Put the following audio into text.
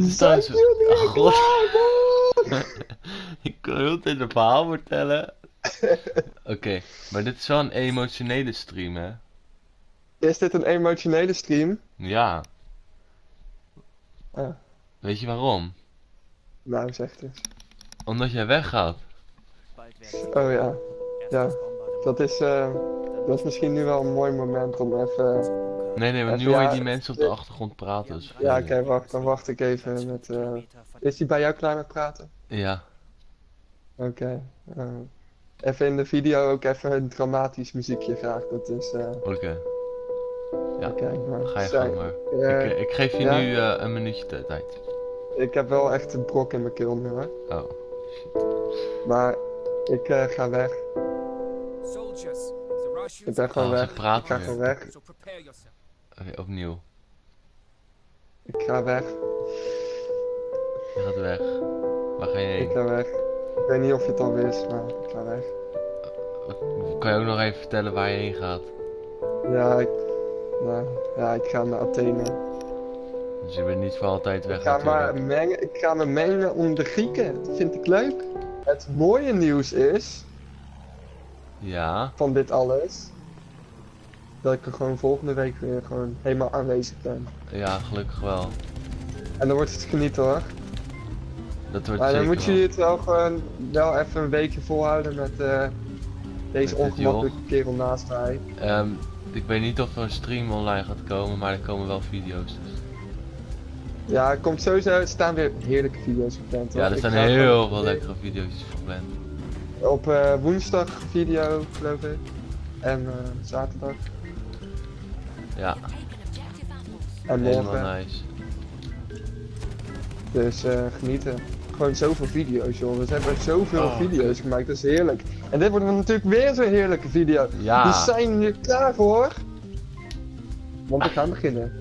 dit is Oh, god. klaar? Ik kan heel tijd een verhaal vertellen. Oké, maar dit is wel een emotionele stream, hè? Is dit een emotionele stream? Ja. Ja. Weet je waarom? Nou, zeg het eens. Omdat jij weggaat. Oh ja, ja. Dat is, eh, dat is misschien nu wel een mooi moment om even... Nee, nee, maar nu hoor je die mensen op de achtergrond praten. Dus Ja, oké, wacht. Dan wacht ik even met... eh, Is hij bij jou klaar met praten? Ja, Oké. eh, even in de video ook even een dramatisch muziekje graag. Dat is... eh oké. Ja, Oké, maar... ga je gang maar. eh, ik, ik geef je ja. nu eh, een minuutje tijd. ik heb wel echt een brok in mijn keel nu hoor. Oh. Maar ik eh, ga weg. Ik ben gewoon Oh, weg. Ik praten ga gewoon weg. Oké, opnieuw. Ik ga weg. Je gaat weg. Waar ga je Ik heen? ga weg. Ik weet niet of je het al wist, maar ik ga weg. Kan je ook nog even vertellen waar je heen gaat? Ja, ik, nou, ja, ik ga naar Athene. Dus je bent niet voor altijd weg Ik ga, natuurlijk. maar mengen, ik ga me mengen om de Grieken. Dat vind ik leuk. Het mooie nieuws is, Ja, van dit alles, dat ik er gewoon volgende week weer gewoon helemaal aanwezig ben. ja, gelukkig wel. En dan wordt het genieten hoor. Dat wordt Maar dan moet je het wel gewoon wel even een weekje volhouden met eh, deze Met ongemakkelijke kerel naast mij. Ehm, ik weet niet of er een stream online gaat komen, maar er komen wel video's. Dus. Ja, er komt sowieso, er staan weer heerlijke video's gepland. Ja, er staan ga heel veel lekkere video's gepland. Op eh, woensdag video, geloof ik. En eh, zaterdag. Ja, En morgen. nice. Dus eh, genieten. Gewoon zoveel video's, joh. We hebben zoveel Oh, video's gemaakt, dat is heerlijk. En dit wordt natuurlijk weer zo'n heerlijke video. Ja. We zijn nu klaar voor. Want we gaan beginnen.